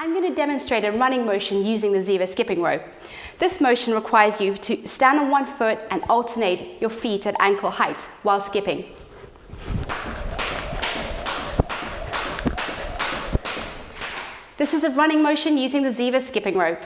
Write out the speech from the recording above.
I'm going to demonstrate a running motion using the Ziva skipping rope. This motion requires you to stand on one foot and alternate your feet at ankle height while skipping. This is a running motion using the Ziva skipping rope.